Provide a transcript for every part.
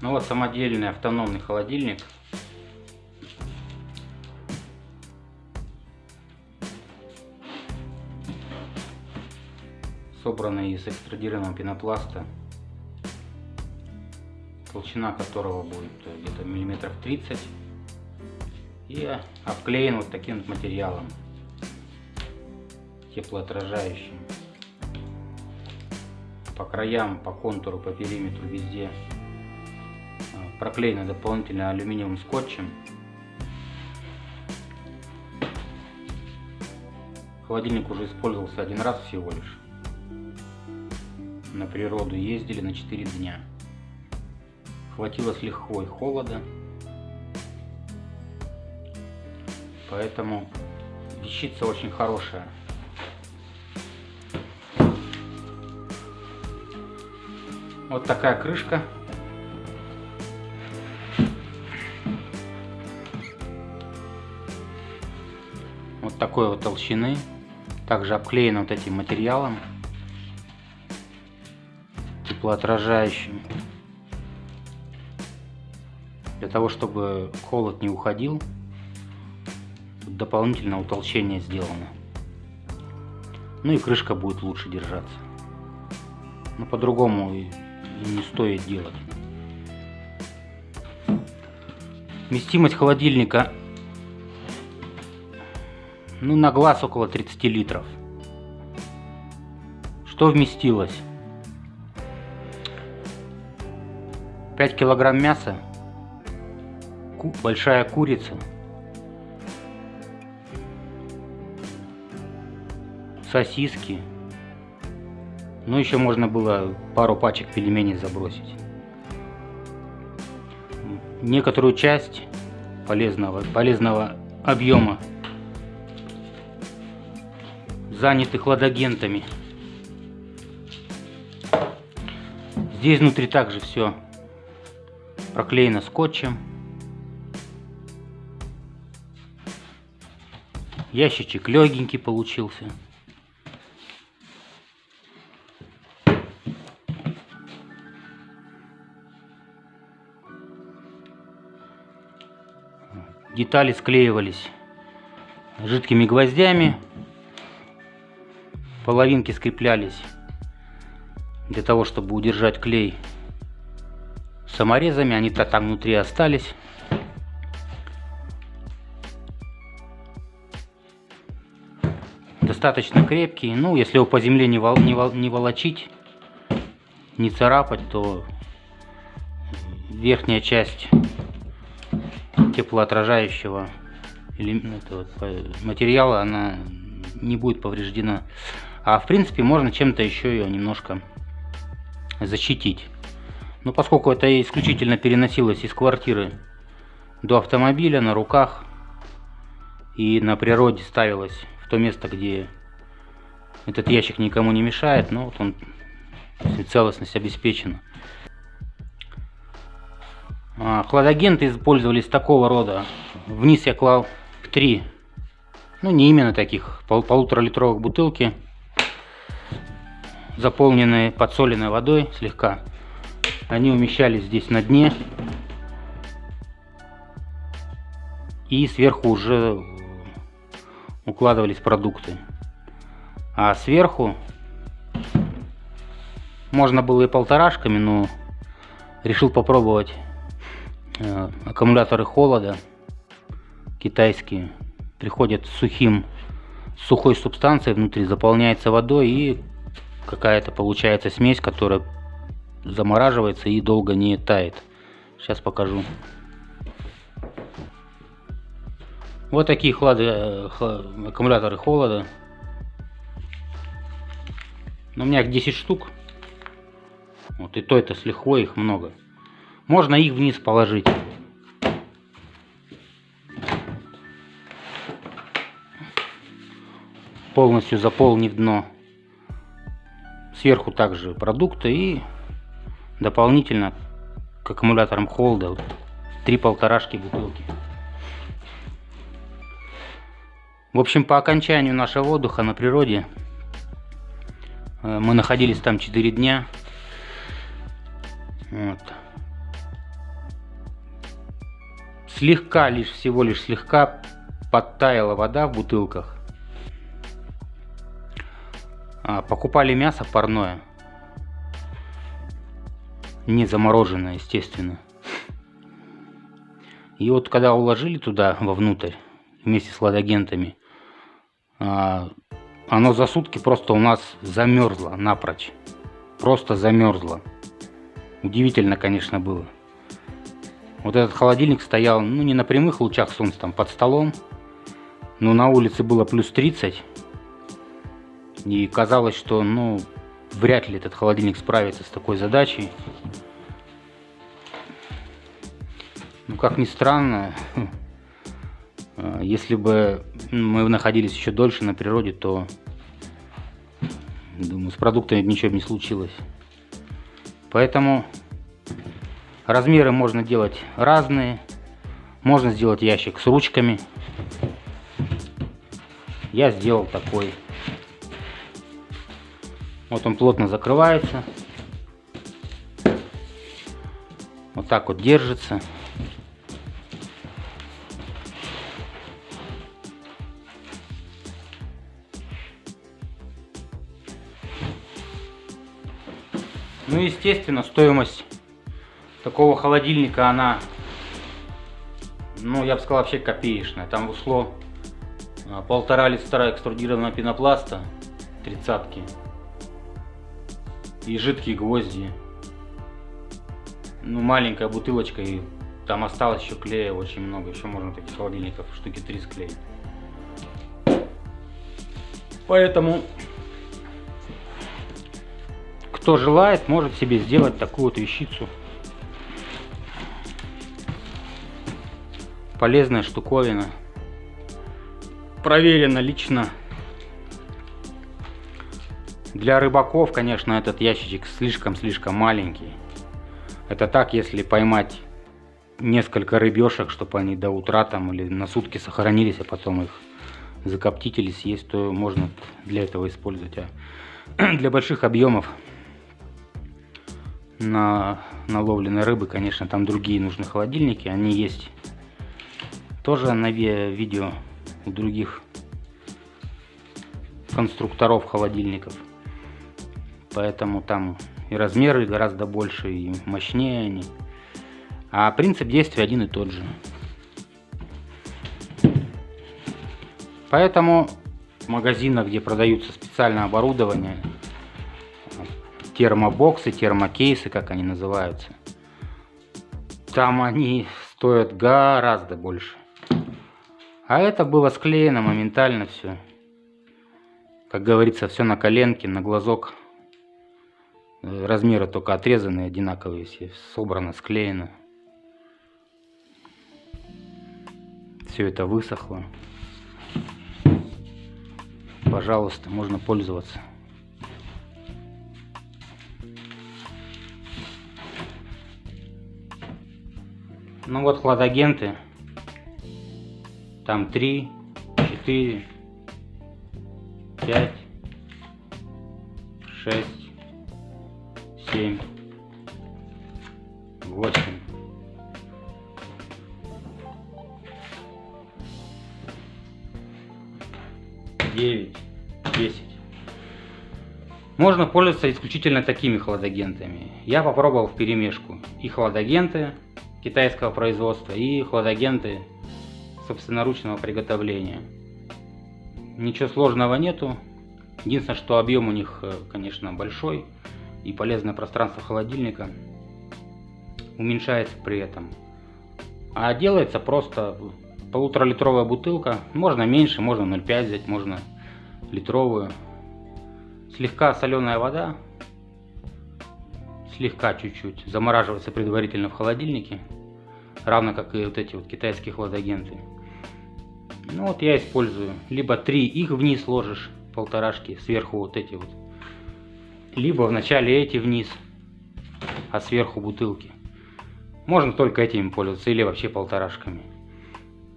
Ну вот самодельный автономный холодильник. Собранный из экстрадированного пенопласта. Толщина которого будет где-то миллиметров 30. И обклеен вот таким вот материалом. Теплоотражающим по краям, по контуру, по периметру везде а, проклеено дополнительно алюминиевым скотчем. Холодильник уже использовался один раз всего лишь. На природу ездили на 4 дня. Хватило с лихвой холода. Поэтому вещица очень хорошая. Вот такая крышка. Такой вот толщины. Также обклеена вот этим материалом. Теплоотражающим. Для того, чтобы холод не уходил. Тут дополнительное утолщение сделано. Ну и крышка будет лучше держаться. Но по-другому не стоит делать. Вместимость холодильника ну, на глаз около 30 литров. Что вместилось? 5 килограмм мяса, большая курица, сосиски, ну, еще можно было пару пачек пельменей забросить. Некоторую часть полезного, полезного объема заняты хладагентами. Здесь внутри также все проклеено скотчем. Ящичек легенький получился. детали склеивались жидкими гвоздями, половинки скреплялись для того, чтобы удержать клей саморезами, они-то там внутри остались. Достаточно крепкий, ну если его по земле не, вол, не, вол, не волочить, не царапать, то верхняя часть теплоотражающего материала она не будет повреждена. А в принципе можно чем-то еще ее немножко защитить. Но поскольку это исключительно переносилось из квартиры до автомобиля на руках и на природе ставилось в то место, где этот ящик никому не мешает, ну вот он целостность обеспечена. А, хладагенты использовались такого рода. Вниз я клал три, ну не именно таких, пол полутора литровых бутылки, заполненные подсоленной водой слегка. Они умещались здесь на дне. И сверху уже укладывались продукты. А сверху можно было и полторашками, но решил попробовать Э, аккумуляторы холода китайские приходят сухим сухой субстанцией внутри заполняется водой и какая-то получается смесь которая замораживается и долго не тает. Сейчас покажу. Вот такие хлады, э, аккумуляторы холода. Но у меня их 10 штук. Вот и то это с лихвой их много. Можно их вниз положить. Полностью заполнив дно. Сверху также продукты и дополнительно к аккумуляторам холда три полторашки бутылки. В общем, по окончанию нашего отдыха на природе э, мы находились там 4 дня. Вот. слегка, лишь всего лишь слегка подтаяла вода в бутылках. А, покупали мясо парное. Не замороженное, естественно. И вот когда уложили туда вовнутрь, вместе с ладагентами, а, оно за сутки просто у нас замерзло напрочь. Просто замерзло. Удивительно, конечно, было. Вот этот холодильник стоял, ну, не на прямых лучах солнца, там, под столом. Но на улице было плюс 30. И казалось, что, ну, вряд ли этот холодильник справится с такой задачей. Ну, как ни странно, если бы мы находились еще дольше на природе, то, думаю, с продуктами ничего бы не случилось. Поэтому размеры можно делать разные. Можно сделать ящик с ручками. Я сделал такой. Вот он плотно закрывается. Вот так вот держится. Ну, естественно, стоимость такого холодильника, она, ну, я бы сказал, вообще копеечная. Там ушло а, полтора листра экструдированного пенопласта, тридцатки, и жидкие гвозди. Ну, маленькая бутылочка, и там осталось еще клея очень много. Еще можно таких холодильников штуки три склеить. Поэтому кто желает, может себе сделать такую вот вещицу. Полезная штуковина. Проверено лично. Для рыбаков, конечно, этот ящичек слишком-слишком маленький. Это так, если поймать несколько рыбешек, чтобы они до утра там или на сутки сохранились, а потом их закоптить или съесть, то можно для этого использовать. А для больших объемов на наловленной рыбы, конечно, там другие нужны холодильники. Они есть тоже на видео у других конструкторов холодильников. Поэтому там и размеры гораздо больше, и мощнее они. А принцип действия один и тот же. Поэтому в магазинах, где продаются специальное оборудование, термобоксы, термокейсы, как они называются. Там они стоят гораздо больше. А это было склеено моментально все. Как говорится, все на коленке, на глазок. Размеры только отрезанные, одинаковые все. Собрано, склеено. Все это высохло. Пожалуйста, можно пользоваться. Ну вот хладагенты. Там 3, 4, 5, 6, 7, 8. девять, десять. Можно пользоваться исключительно такими хладагентами. Я попробовал в перемешку и хладагенты, китайского производства и хладагенты собственноручного приготовления. Ничего сложного нету. Единственное, что объем у них, э, конечно, большой и полезное пространство холодильника уменьшается при этом. А делается просто полуторалитровая бутылка. Можно меньше, можно 0,5 взять, можно литровую. Слегка соленая вода слегка чуть-чуть замораживается предварительно в холодильнике, равно как и вот эти вот китайские хладагенты. Ну вот я использую, либо три их вниз ложишь, полторашки, сверху вот эти вот, либо вначале эти вниз, а сверху бутылки. Можно только этими пользоваться или вообще полторашками.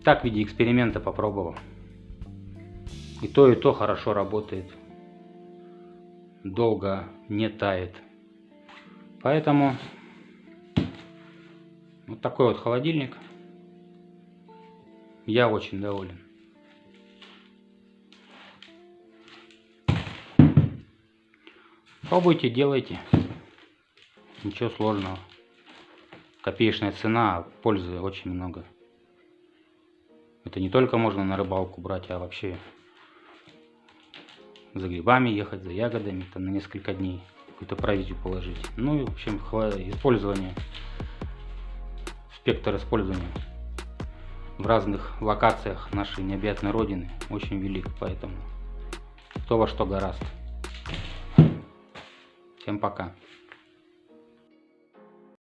Так в виде эксперимента попробовал. И то, и то хорошо работает. Долго не тает. Поэтому вот такой вот холодильник. Я очень доволен. Пробуйте, делайте. Ничего сложного. Копеечная цена, а пользы очень много. Это не только можно на рыбалку брать, а вообще за грибами ехать, за ягодами, там на несколько дней какую-то провизию положить. Ну и в общем использование, спектр использования в разных локациях нашей необъятной родины очень велик, поэтому кто во что гораст. Всем пока.